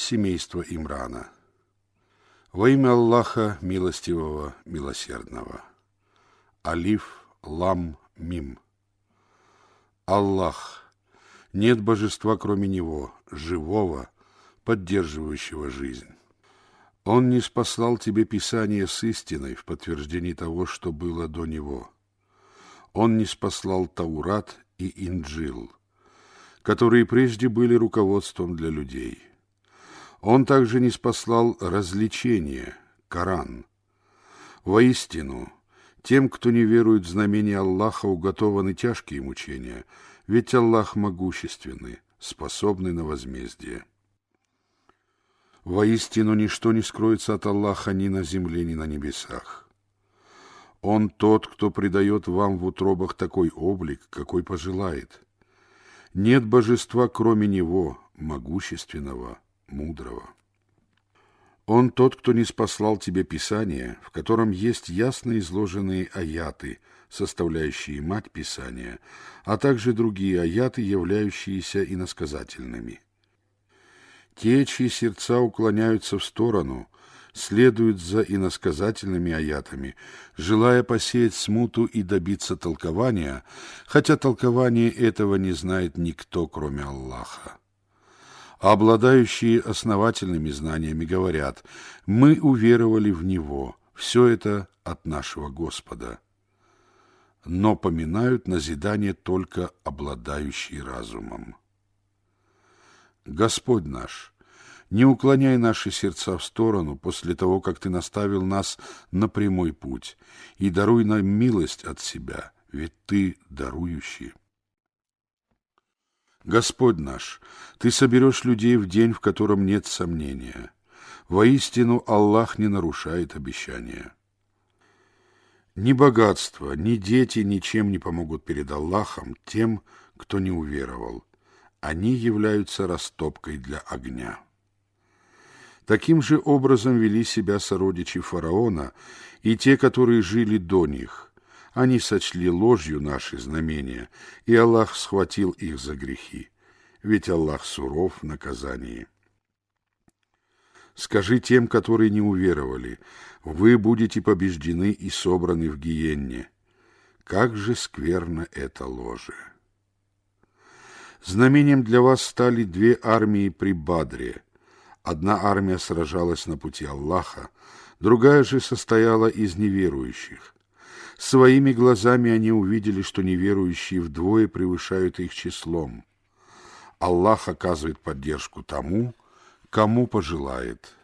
семейство Имрана. Во имя Аллаха Милостивого, Милосердного. Алиф, Лам, Мим. Аллах. Нет божества, кроме Него, живого, поддерживающего жизнь. Он не спаслал тебе Писание с истиной в подтверждении того, что было до него. Он не спаслал Таурат и Инджил, которые прежде были руководством для людей. Он также не спаслал развлечение, Коран. Воистину, тем, кто не верует в знамение Аллаха, уготованы тяжкие мучения, ведь Аллах могущественный, способный на возмездие. Воистину, ничто не скроется от Аллаха ни на земле, ни на небесах. Он тот, кто придает вам в утробах такой облик, какой пожелает. Нет божества, кроме Него, могущественного, мудрого. Он тот, кто не спаслал тебе Писание, в котором есть ясно изложенные аяты, составляющие мать Писания, а также другие аяты, являющиеся иносказательными. Те, чьи сердца уклоняются в сторону, следуют за иносказательными аятами, желая посеять смуту и добиться толкования, хотя толкование этого не знает никто, кроме Аллаха. Обладающие основательными знаниями говорят, мы уверовали в Него, все это от нашего Господа. Но поминают назидание только обладающие разумом. Господь наш, не уклоняй наши сердца в сторону после того, как Ты наставил нас на прямой путь, и даруй нам милость от себя, ведь Ты дарующий. Господь наш, Ты соберешь людей в день, в котором нет сомнения. Воистину Аллах не нарушает обещания. Ни богатство, ни дети ничем не помогут перед Аллахом тем, кто не уверовал. Они являются растопкой для огня. Таким же образом вели себя сородичи фараона и те, которые жили до них – они сочли ложью наши знамения, и Аллах схватил их за грехи, ведь Аллах суров в наказании. Скажи тем, которые не уверовали, вы будете побеждены и собраны в гиенне. Как же скверно это ложе! Знамением для вас стали две армии при Бадре. Одна армия сражалась на пути Аллаха, другая же состояла из неверующих – Своими глазами они увидели, что неверующие вдвое превышают их числом. Аллах оказывает поддержку тому, кому пожелает.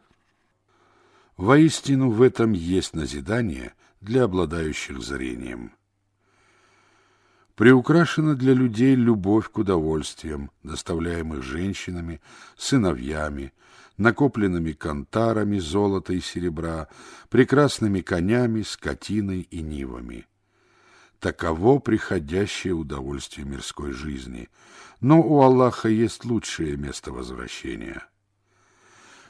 Воистину в этом есть назидание для обладающих зрением. Приукрашена для людей любовь к удовольствиям, доставляемых женщинами, сыновьями, накопленными кантарами золота и серебра, прекрасными конями, скотиной и нивами. Таково приходящее удовольствие мирской жизни, но у Аллаха есть лучшее место возвращения.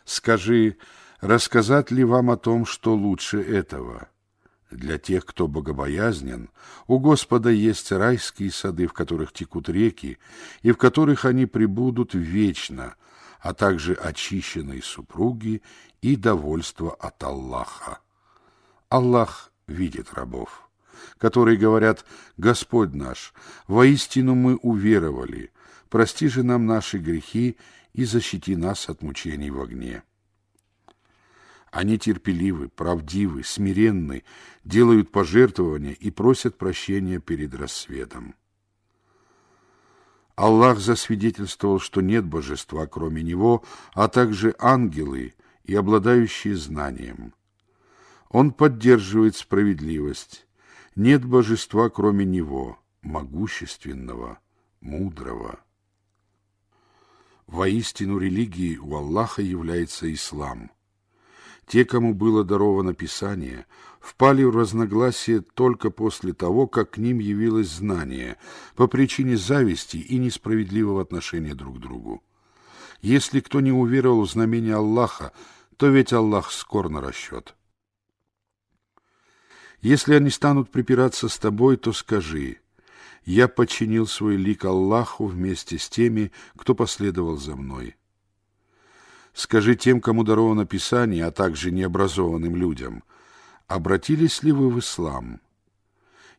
Скажи, рассказать ли вам о том, что лучше этого? Для тех, кто богобоязнен, у Господа есть райские сады, в которых текут реки, и в которых они пребудут вечно, а также очищенной супруги и довольство от Аллаха. Аллах видит рабов, которые говорят «Господь наш, воистину мы уверовали, прости же нам наши грехи и защити нас от мучений в огне». Они терпеливы, правдивы, смиренны, делают пожертвования и просят прощения перед рассветом. Аллах засвидетельствовал, что нет божества, кроме Него, а также ангелы и обладающие знанием. Он поддерживает справедливость. Нет божества, кроме Него, могущественного, мудрого. Воистину религией у Аллаха является ислам – те, кому было даровано Писание, впали в разногласие только после того, как к ним явилось знание, по причине зависти и несправедливого отношения друг к другу. Если кто не уверовал в знамение Аллаха, то ведь Аллах скор на расчет. Если они станут припираться с тобой, то скажи, «Я подчинил свой лик Аллаху вместе с теми, кто последовал за мной». Скажи тем, кому даровано Писание, а также необразованным людям, обратились ли вы в ислам?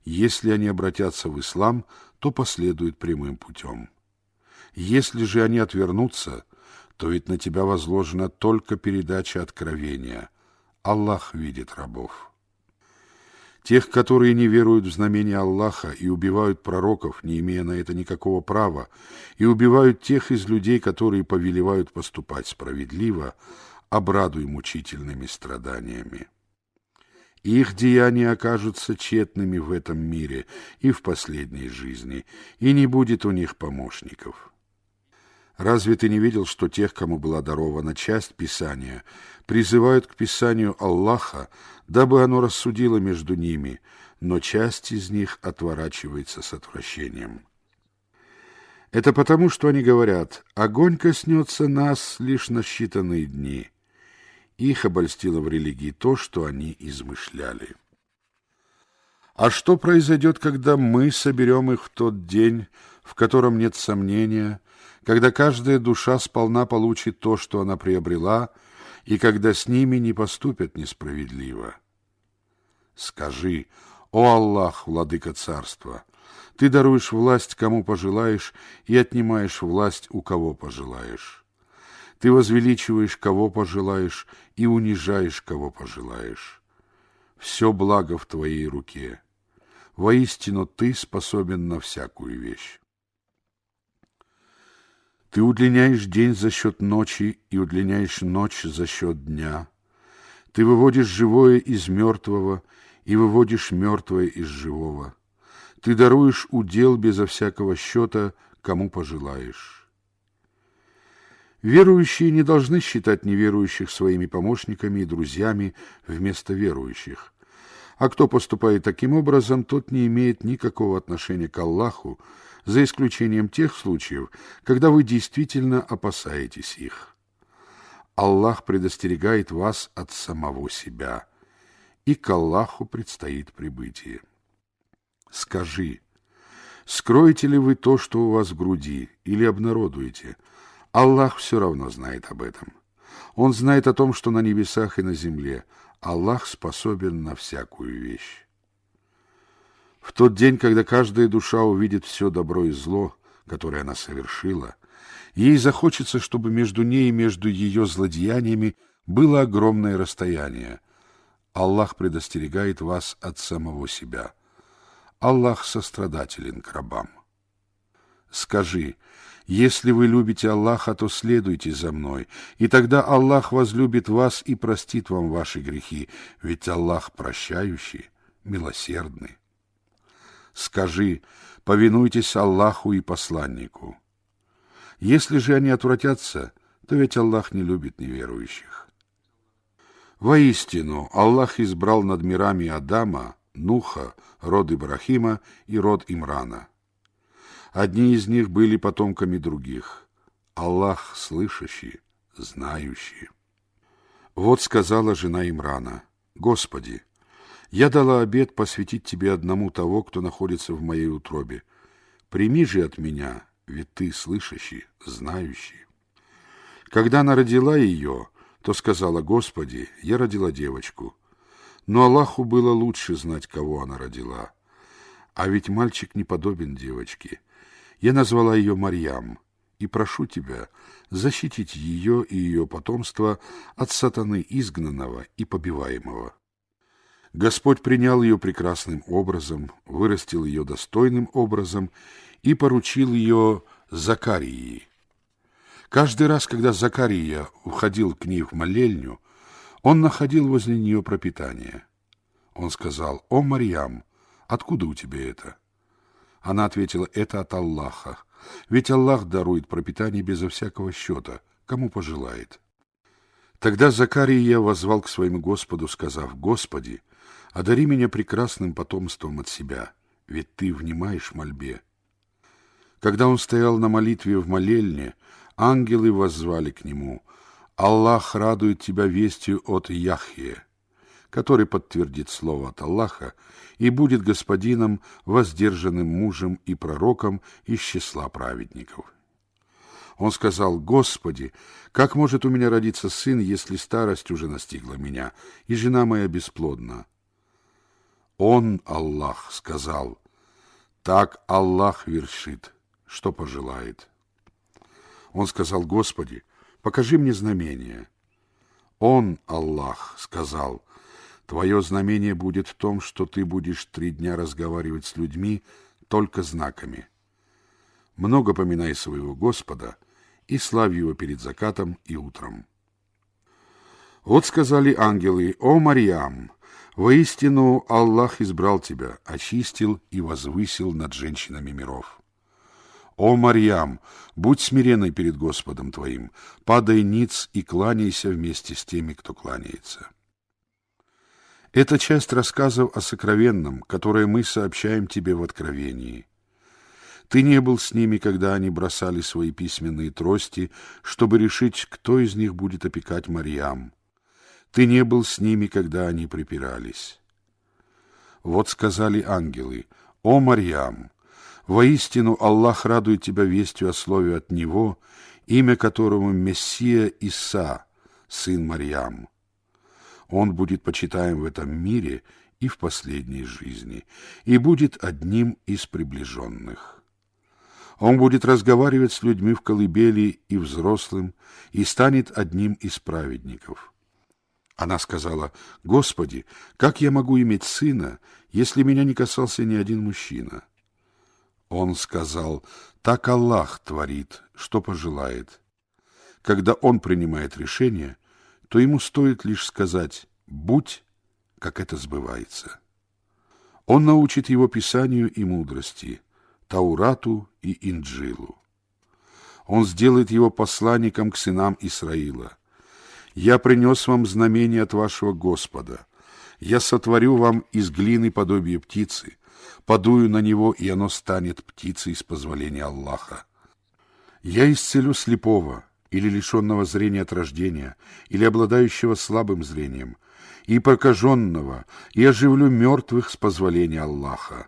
Если они обратятся в ислам, то последуют прямым путем. Если же они отвернутся, то ведь на тебя возложена только передача откровения. Аллах видит рабов. Тех, которые не веруют в знамения Аллаха и убивают пророков, не имея на это никакого права, и убивают тех из людей, которые повелевают поступать справедливо, обрадуй мучительными страданиями. Их деяния окажутся тщетными в этом мире и в последней жизни, и не будет у них помощников. Разве ты не видел, что тех, кому была дарована часть Писания, призывают к Писанию Аллаха, дабы оно рассудило между ними, но часть из них отворачивается с отвращением? Это потому, что они говорят, огонь коснется нас лишь на считанные дни. Их обольстило в религии то, что они измышляли. А что произойдет, когда мы соберем их в тот день, в котором нет сомнения, когда каждая душа сполна получит то, что она приобрела, и когда с ними не поступят несправедливо. Скажи, о Аллах, владыка царства, ты даруешь власть, кому пожелаешь, и отнимаешь власть, у кого пожелаешь. Ты возвеличиваешь, кого пожелаешь, и унижаешь, кого пожелаешь. Все благо в твоей руке. Воистину ты способен на всякую вещь. Ты удлиняешь день за счет ночи и удлиняешь ночь за счет дня. Ты выводишь живое из мертвого и выводишь мертвое из живого. Ты даруешь удел безо всякого счета, кому пожелаешь. Верующие не должны считать неверующих своими помощниками и друзьями вместо верующих. А кто поступает таким образом, тот не имеет никакого отношения к Аллаху, за исключением тех случаев, когда вы действительно опасаетесь их. Аллах предостерегает вас от самого себя, и к Аллаху предстоит прибытие. Скажи, скроете ли вы то, что у вас в груди, или обнародуете? Аллах все равно знает об этом. Он знает о том, что на небесах и на земле. Аллах способен на всякую вещь. В тот день, когда каждая душа увидит все добро и зло, которое она совершила, ей захочется, чтобы между ней и между ее злодеяниями было огромное расстояние. Аллах предостерегает вас от самого себя. Аллах сострадателен к рабам. Скажи, если вы любите Аллаха, то следуйте за мной, и тогда Аллах возлюбит вас и простит вам ваши грехи, ведь Аллах прощающий, милосердный. Скажи, повинуйтесь Аллаху и посланнику. Если же они отвратятся, то ведь Аллах не любит неверующих. Воистину, Аллах избрал над мирами Адама, Нуха, род Ибрахима и род Имрана. Одни из них были потомками других. Аллах слышащий, знающий. Вот сказала жена Имрана, «Господи, я дала обет посвятить тебе одному того, кто находится в моей утробе. Прими же от меня, ведь ты слышащий, знающий. Когда она родила ее, то сказала, Господи, я родила девочку. Но Аллаху было лучше знать, кого она родила. А ведь мальчик не подобен девочке. Я назвала ее Марьям, и прошу тебя защитить ее и ее потомство от сатаны изгнанного и побиваемого. Господь принял ее прекрасным образом, вырастил ее достойным образом и поручил ее Закарии. Каждый раз, когда Закария уходил к ней в молельню, он находил возле нее пропитание. Он сказал, «О, Марьям, откуда у тебя это?» Она ответила, «Это от Аллаха, ведь Аллах дарует пропитание безо всякого счета, кому пожелает». Тогда Закария возвал к своему Господу, сказав, «Господи, одари меня прекрасным потомством от себя, ведь ты внимаешь мольбе. Когда он стоял на молитве в молельне, ангелы воззвали к нему, «Аллах радует тебя вестью от Яхье, который подтвердит слово от Аллаха и будет господином, воздержанным мужем и пророком из числа праведников». Он сказал, «Господи, как может у меня родиться сын, если старость уже настигла меня, и жена моя бесплодна?» Он, Аллах, сказал, «Так Аллах вершит, что пожелает». Он сказал, «Господи, покажи мне знамение». Он, Аллах, сказал, «Твое знамение будет в том, что ты будешь три дня разговаривать с людьми только знаками. Много поминай своего Господа — и славь его перед закатом и утром. Вот сказали ангелы, «О, Марьям, воистину Аллах избрал тебя, очистил и возвысил над женщинами миров». «О, Марьям, будь смиренной перед Господом твоим, падай ниц и кланяйся вместе с теми, кто кланяется». Это часть рассказов о сокровенном, которое мы сообщаем тебе в Откровении – ты не был с ними, когда они бросали свои письменные трости, чтобы решить, кто из них будет опекать Марьям. Ты не был с ними, когда они припирались. Вот сказали ангелы, «О, Марьям, воистину Аллах радует тебя вестью о слове от Него, имя которому Мессия Иса, сын Марьям. Он будет почитаем в этом мире и в последней жизни, и будет одним из приближенных». Он будет разговаривать с людьми в колыбели и взрослым, и станет одним из праведников. Она сказала, «Господи, как я могу иметь сына, если меня не касался ни один мужчина?» Он сказал, «Так Аллах творит, что пожелает». Когда Он принимает решение, то ему стоит лишь сказать «будь», как это сбывается. Он научит его Писанию и мудрости – Таурату и Инджилу. Он сделает его посланником к сынам Исраила. Я принес вам знамение от вашего Господа. Я сотворю вам из глины подобие птицы, подую на него, и оно станет птицей с позволения Аллаха. Я исцелю слепого, или лишенного зрения от рождения, или обладающего слабым зрением, и прокаженного, и оживлю мертвых с позволения Аллаха.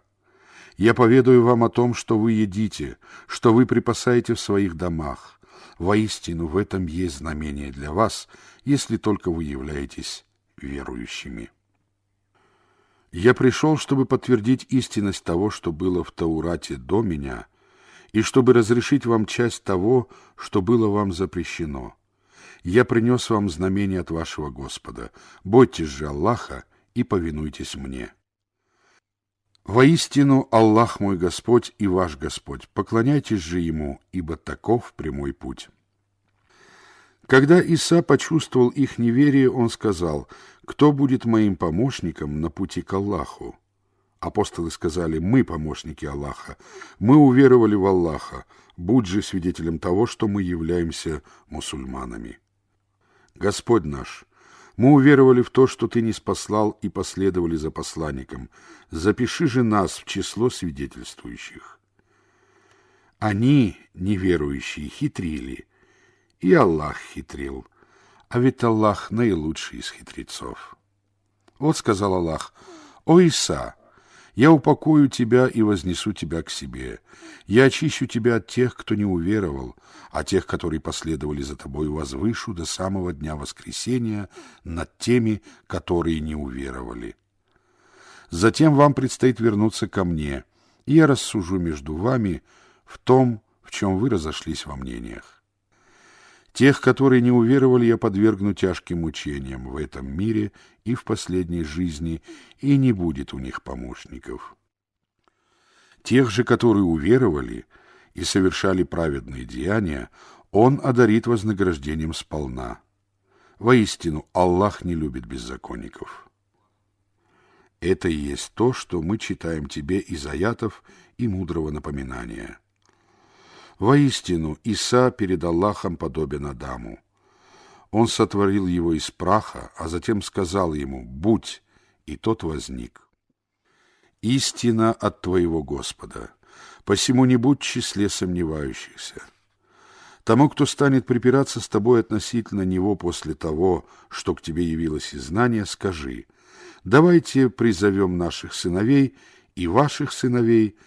Я поведаю вам о том, что вы едите, что вы припасаете в своих домах. Воистину, в этом есть знамение для вас, если только вы являетесь верующими. Я пришел, чтобы подтвердить истинность того, что было в Таурате до меня, и чтобы разрешить вам часть того, что было вам запрещено. Я принес вам знамение от вашего Господа. Бойтесь же Аллаха и повинуйтесь мне». Воистину, Аллах мой Господь и ваш Господь, поклоняйтесь же Ему, ибо таков прямой путь. Когда Иса почувствовал их неверие, он сказал, «Кто будет моим помощником на пути к Аллаху?» Апостолы сказали, «Мы помощники Аллаха, мы уверовали в Аллаха, будь же свидетелем того, что мы являемся мусульманами». Господь наш, мы уверовали в то, что ты не спаслал и последовали за посланником. Запиши же нас в число свидетельствующих. Они, неверующие, хитрили, и Аллах хитрил, а ведь Аллах наилучший из хитрецов. Вот сказал Аллах, «О Иса, я упокою тебя и вознесу тебя к себе. Я очищу тебя от тех, кто не уверовал, а тех, которые последовали за тобой, возвышу до самого дня воскресения над теми, которые не уверовали. Затем вам предстоит вернуться ко мне, и я рассужу между вами в том, в чем вы разошлись во мнениях. Тех, которые не уверовали, я подвергну тяжким мучениям в этом мире и в последней жизни, и не будет у них помощников. Тех же, которые уверовали и совершали праведные деяния, Он одарит вознаграждением сполна. Воистину, Аллах не любит беззаконников. Это и есть то, что мы читаем тебе из аятов и мудрого напоминания. Воистину, Иса перед Аллахом подобен Адаму. Он сотворил его из праха, а затем сказал ему «Будь», и тот возник. Истина от твоего Господа, посему не будь в числе сомневающихся. Тому, кто станет припираться с тобой относительно него после того, что к тебе явилось из знания, скажи, давайте призовем наших сыновей и ваших сыновей,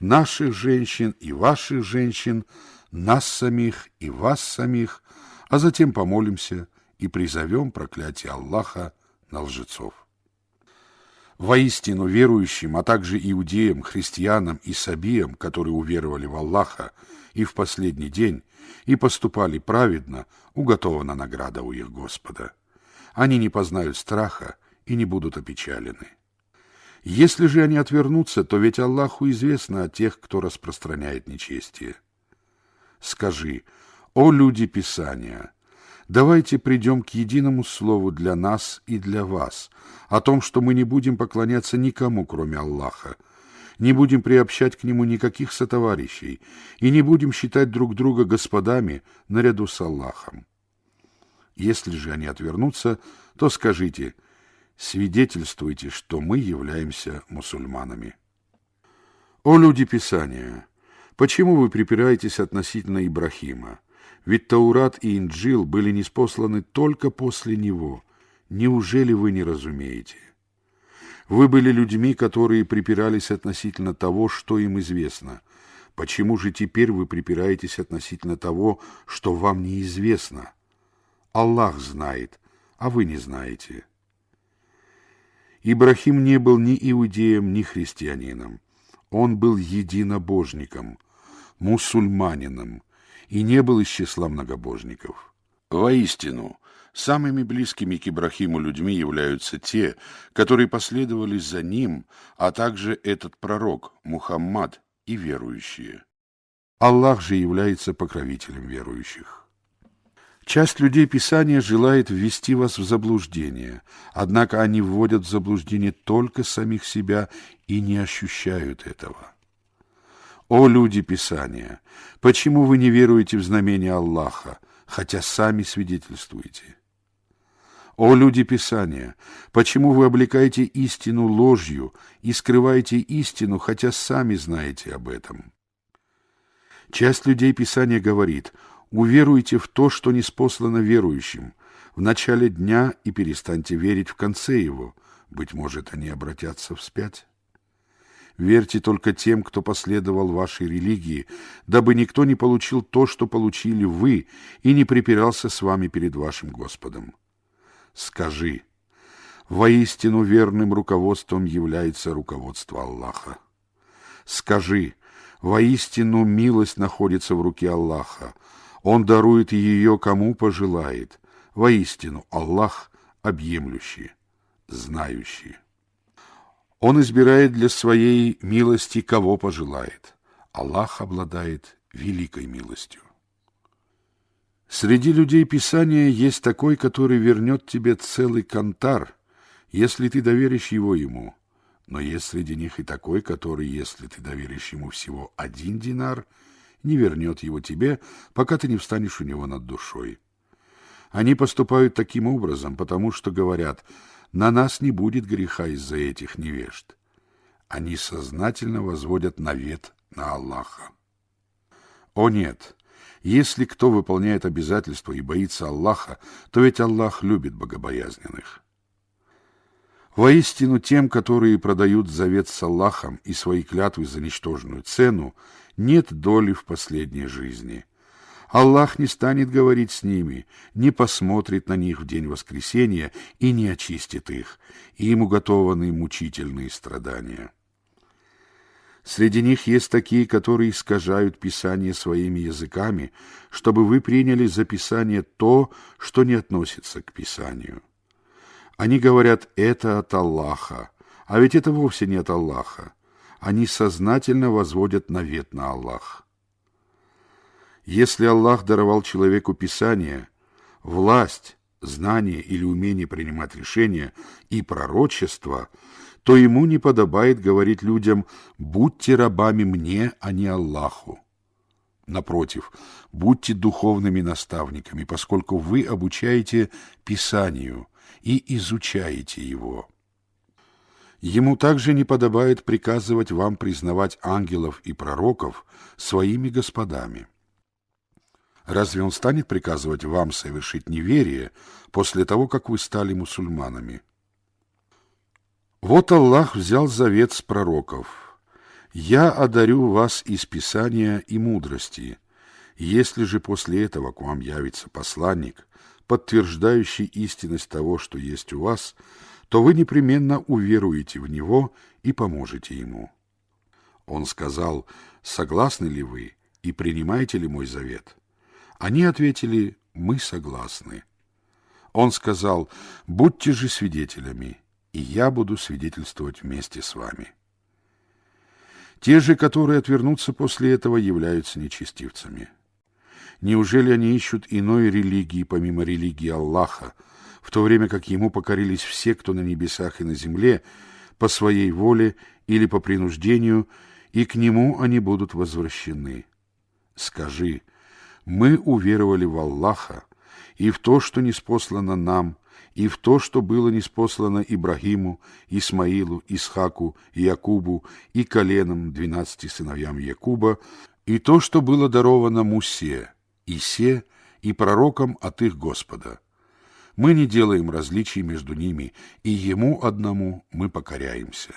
наших женщин и ваших женщин нас самих и вас самих, а затем помолимся и призовем проклятие Аллаха на лжецов. Воистину верующим, а также иудеям, христианам и сабиям, которые уверовали в Аллаха и в последний день, и поступали праведно, уготована награда у их Господа. Они не познают страха и не будут опечалены. Если же они отвернутся, то ведь Аллаху известно о тех, кто распространяет нечестие. Скажи, о люди Писания, давайте придем к единому слову для нас и для вас, о том, что мы не будем поклоняться никому, кроме Аллаха, не будем приобщать к нему никаких сотоварищей и не будем считать друг друга господами наряду с Аллахом. Если же они отвернутся, то скажите, свидетельствуйте, что мы являемся мусульманами. О люди Писания! Почему вы припираетесь относительно Ибрахима? Ведь Таурат и Инджил были неспосланы только после него. Неужели вы не разумеете? Вы были людьми, которые припирались относительно того, что им известно. Почему же теперь вы припираетесь относительно того, что вам неизвестно? Аллах знает, а вы не знаете. Ибрахим не был ни иудеем, ни христианином. Он был единобожником – мусульманином и не был из числа многобожников. Воистину, самыми близкими к Ибрахиму людьми являются те, которые последовали за ним, а также этот пророк, Мухаммад и верующие. Аллах же является покровителем верующих. Часть людей Писания желает ввести вас в заблуждение, однако они вводят в заблуждение только самих себя и не ощущают этого. О люди Писания, почему вы не веруете в знамение Аллаха, хотя сами свидетельствуете? О люди Писания, почему вы облекаете истину ложью и скрываете истину, хотя сами знаете об этом? Часть людей Писания говорит, уверуйте в то, что не спослано верующим, в начале дня и перестаньте верить в конце его, быть может, они обратятся вспять. Верьте только тем, кто последовал вашей религии, дабы никто не получил то, что получили вы, и не припирался с вами перед вашим Господом. Скажи, воистину верным руководством является руководство Аллаха. Скажи, воистину милость находится в руке Аллаха. Он дарует ее, кому пожелает. Воистину Аллах объемлющий, знающий. Он избирает для своей милости, кого пожелает. Аллах обладает великой милостью. Среди людей Писания есть такой, который вернет тебе целый кантар, если ты доверишь его ему. Но есть среди них и такой, который, если ты доверишь ему всего один динар, не вернет его тебе, пока ты не встанешь у него над душой. Они поступают таким образом, потому что говорят – на нас не будет греха из-за этих невежд. Они сознательно возводят навет на Аллаха. О нет! Если кто выполняет обязательства и боится Аллаха, то ведь Аллах любит богобоязненных. Воистину тем, которые продают завет с Аллахом и свои клятвы за ничтожную цену, нет доли в последней жизни – Аллах не станет говорить с ними, не посмотрит на них в день воскресения и не очистит их, и им уготованы мучительные страдания. Среди них есть такие, которые искажают Писание своими языками, чтобы вы приняли за Писание то, что не относится к Писанию. Они говорят «это от Аллаха», а ведь это вовсе не от Аллаха. Они сознательно возводят навет на Аллах. Если Аллах даровал человеку Писание, власть, знание или умение принимать решения и пророчество, то ему не подобает говорить людям «будьте рабами мне, а не Аллаху». Напротив, будьте духовными наставниками, поскольку вы обучаете Писанию и изучаете его. Ему также не подобает приказывать вам признавать ангелов и пророков своими господами. Разве он станет приказывать вам совершить неверие после того, как вы стали мусульманами? Вот Аллах взял завет с пророков. «Я одарю вас из Писания и мудрости. Если же после этого к вам явится посланник, подтверждающий истинность того, что есть у вас, то вы непременно уверуете в него и поможете ему. Он сказал, согласны ли вы и принимаете ли мой завет? Они ответили, мы согласны. Он сказал, будьте же свидетелями, и я буду свидетельствовать вместе с вами. Те же, которые отвернутся после этого, являются нечестивцами. Неужели они ищут иной религии, помимо религии Аллаха, в то время как ему покорились все, кто на небесах и на земле, по своей воле или по принуждению, и к нему они будут возвращены? Скажи, мы уверовали в Аллаха и в то, что неспослано нам, и в то, что было неспослано Ибрагиму, Исмаилу, Исхаку, Якубу и коленам двенадцати сыновьям Якуба, и то, что было даровано Мусе, Исе и пророкам от их Господа. Мы не делаем различий между ними, и Ему одному мы покоряемся.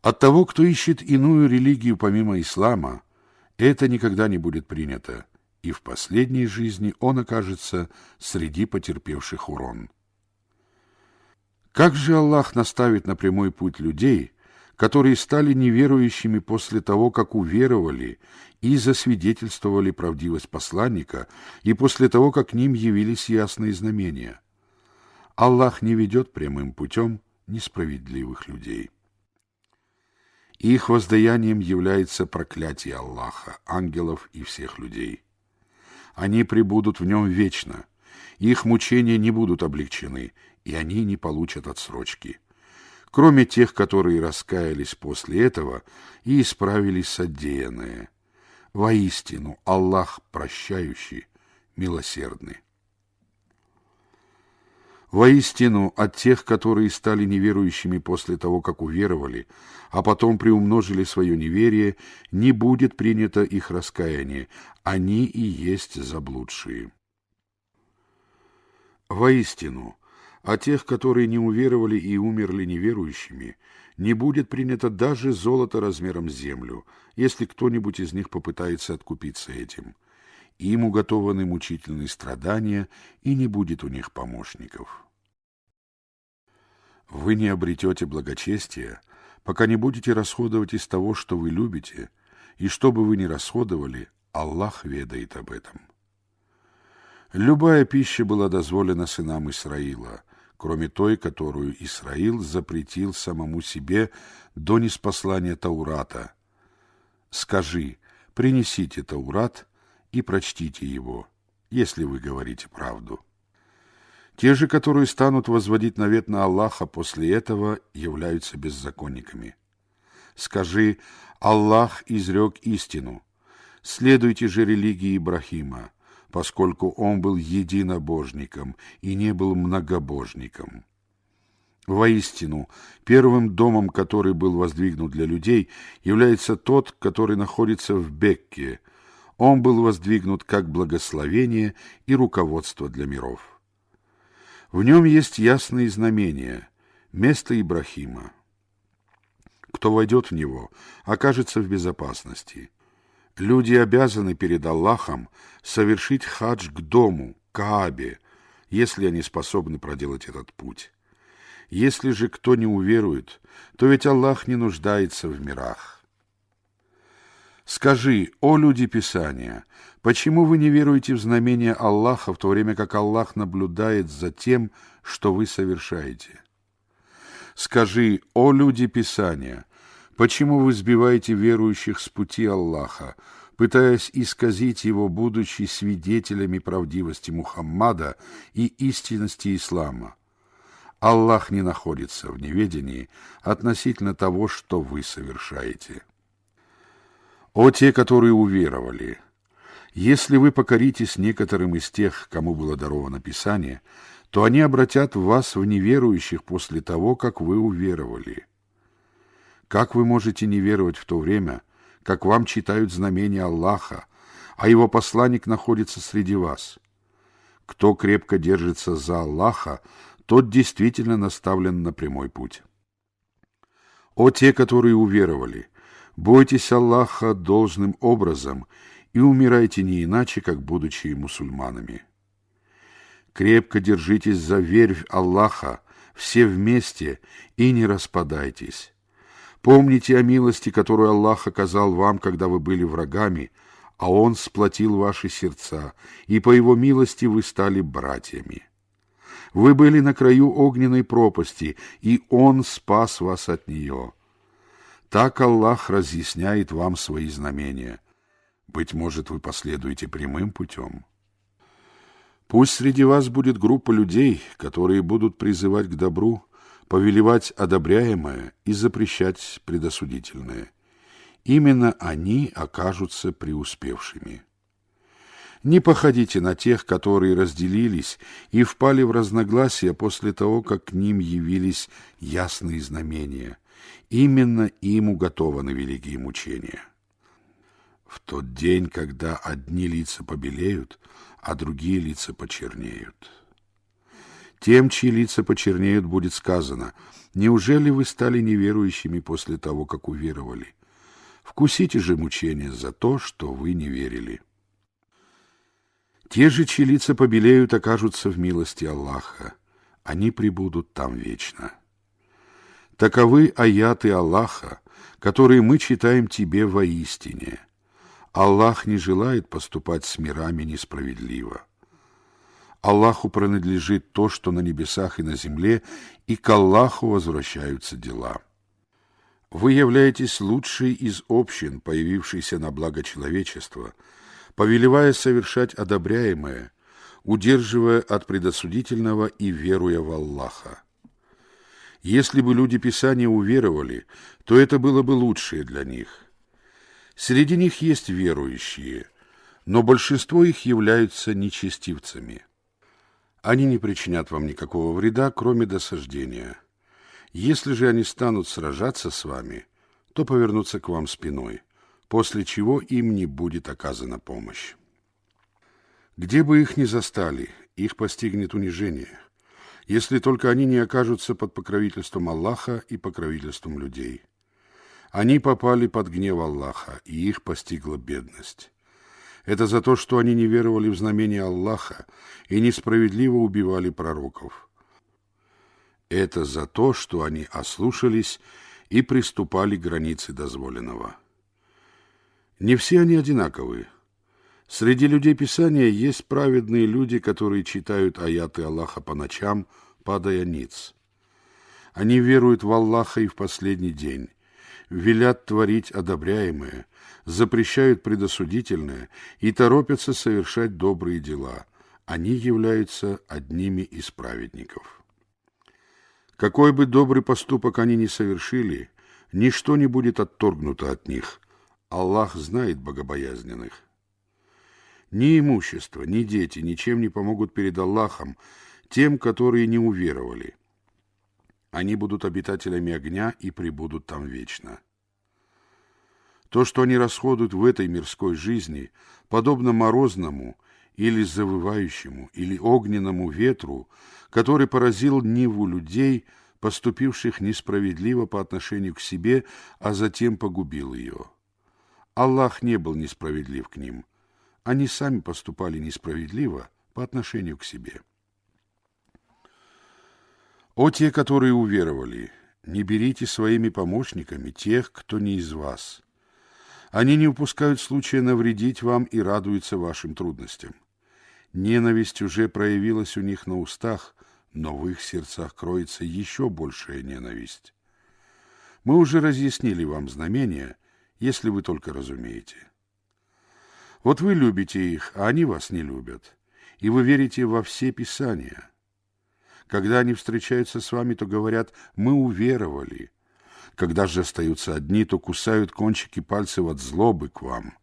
От того, кто ищет иную религию помимо ислама, это никогда не будет принято, и в последней жизни он окажется среди потерпевших урон. Как же Аллах наставит на прямой путь людей, которые стали неверующими после того, как уверовали и засвидетельствовали правдивость посланника, и после того, как к ним явились ясные знамения? Аллах не ведет прямым путем несправедливых людей. Их воздаянием является проклятие Аллаха, ангелов и всех людей. Они пребудут в нем вечно. Их мучения не будут облегчены, и они не получат отсрочки. Кроме тех, которые раскаялись после этого и исправились содеянное. Воистину, Аллах прощающий, милосердный. Воистину, от тех, которые стали неверующими после того, как уверовали, а потом приумножили свое неверие, не будет принято их раскаяние, они и есть заблудшие. Воистину, от тех, которые не уверовали и умерли неверующими, не будет принято даже золото размером с землю, если кто-нибудь из них попытается откупиться этим – им уготованы мучительные страдания, и не будет у них помощников. Вы не обретете благочестия, пока не будете расходовать из того, что вы любите, и что бы вы ни расходовали, Аллах ведает об этом. Любая пища была дозволена сынам Исраила, кроме той, которую Исраил запретил самому себе до неспослания Таурата. Скажи, принесите Таурат и прочтите его, если вы говорите правду. Те же, которые станут возводить навет на Аллаха после этого, являются беззаконниками. Скажи, Аллах изрек истину. Следуйте же религии Ибрахима, поскольку он был единобожником и не был многобожником. Воистину, первым домом, который был воздвигнут для людей, является тот, который находится в Бекке – он был воздвигнут как благословение и руководство для миров. В нем есть ясные знамения, место Ибрахима. Кто войдет в него, окажется в безопасности. Люди обязаны перед Аллахом совершить хадж к дому, Каабе, если они способны проделать этот путь. Если же кто не уверует, то ведь Аллах не нуждается в мирах. Скажи, о люди Писания, почему вы не веруете в знамения Аллаха, в то время как Аллах наблюдает за тем, что вы совершаете? Скажи, о люди Писания, почему вы сбиваете верующих с пути Аллаха, пытаясь исказить его, будучи свидетелями правдивости Мухаммада и истинности ислама? Аллах не находится в неведении относительно того, что вы совершаете. О те, которые уверовали! Если вы покоритесь некоторым из тех, кому было даровано Писание, то они обратят вас в неверующих после того, как вы уверовали. Как вы можете не веровать в то время, как вам читают знамения Аллаха, а его посланник находится среди вас? Кто крепко держится за Аллаха, тот действительно наставлен на прямой путь. О те, которые уверовали! Бойтесь Аллаха должным образом и умирайте не иначе, как будучи мусульманами. Крепко держитесь за верь Аллаха, все вместе, и не распадайтесь. Помните о милости, которую Аллах оказал вам, когда вы были врагами, а Он сплотил ваши сердца, и по Его милости вы стали братьями. Вы были на краю огненной пропасти, и Он спас вас от нее. Так Аллах разъясняет вам свои знамения. Быть может, вы последуете прямым путем. Пусть среди вас будет группа людей, которые будут призывать к добру, повелевать одобряемое и запрещать предосудительное. Именно они окажутся преуспевшими. Не походите на тех, которые разделились и впали в разногласия после того, как к ним явились ясные знамения. Именно им уготованы великие мучения. В тот день, когда одни лица побелеют, а другие лица почернеют. Тем, чьи лица почернеют, будет сказано, «Неужели вы стали неверующими после того, как уверовали? Вкусите же мучения за то, что вы не верили». Те же, чьи лица побелеют, окажутся в милости Аллаха. Они пребудут там вечно. Таковы аяты Аллаха, которые мы читаем тебе воистине. Аллах не желает поступать с мирами несправедливо. Аллаху принадлежит то, что на небесах и на земле, и к Аллаху возвращаются дела. Вы являетесь лучшей из общин, появившейся на благо человечества, повелевая совершать одобряемое, удерживая от предосудительного и веруя в Аллаха. Если бы люди Писания уверовали, то это было бы лучшее для них. Среди них есть верующие, но большинство их являются нечестивцами – они не причинят вам никакого вреда, кроме досаждения. Если же они станут сражаться с вами, то повернутся к вам спиной, после чего им не будет оказана помощь. Где бы их ни застали, их постигнет унижение, если только они не окажутся под покровительством Аллаха и покровительством людей. Они попали под гнев Аллаха, и их постигла бедность. Это за то, что они не веровали в знамения Аллаха и несправедливо убивали пророков. Это за то, что они ослушались и приступали к границе дозволенного. Не все они одинаковы. Среди людей Писания есть праведные люди, которые читают аяты Аллаха по ночам, падая ниц. Они веруют в Аллаха и в последний день, велят творить одобряемое, запрещают предосудительное и торопятся совершать добрые дела. Они являются одними из праведников. Какой бы добрый поступок они ни совершили, ничто не будет отторгнуто от них. Аллах знает богобоязненных. Ни имущество, ни дети ничем не помогут перед Аллахом тем, которые не уверовали. Они будут обитателями огня и пребудут там вечно. То, что они расходуют в этой мирской жизни, подобно морозному или завывающему, или огненному ветру, который поразил Ниву людей, поступивших несправедливо по отношению к себе, а затем погубил ее. Аллах не был несправедлив к ним. Они сами поступали несправедливо по отношению к себе. О те, которые уверовали, не берите своими помощниками тех, кто не из вас – они не упускают случая навредить вам и радуются вашим трудностям. Ненависть уже проявилась у них на устах, но в их сердцах кроется еще большая ненависть. Мы уже разъяснили вам знамения, если вы только разумеете. Вот вы любите их, а они вас не любят, и вы верите во все Писания. Когда они встречаются с вами, то говорят «мы уверовали», когда же остаются одни, то кусают кончики пальцев от злобы к вам.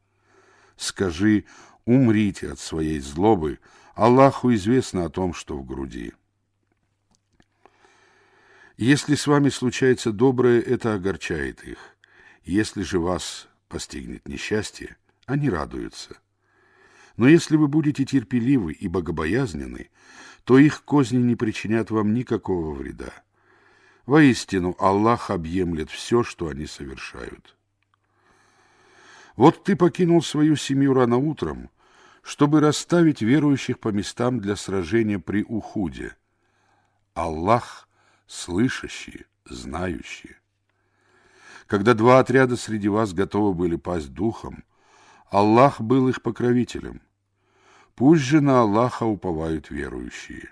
Скажи, умрите от своей злобы, Аллаху известно о том, что в груди. Если с вами случается доброе, это огорчает их. Если же вас постигнет несчастье, они радуются. Но если вы будете терпеливы и богобоязнены, то их козни не причинят вам никакого вреда. Воистину, Аллах объемлет все, что они совершают. Вот ты покинул свою семью рано утром, чтобы расставить верующих по местам для сражения при Ухуде. Аллах слышащий, знающий. Когда два отряда среди вас готовы были пасть духом, Аллах был их покровителем. Пусть же на Аллаха уповают верующие.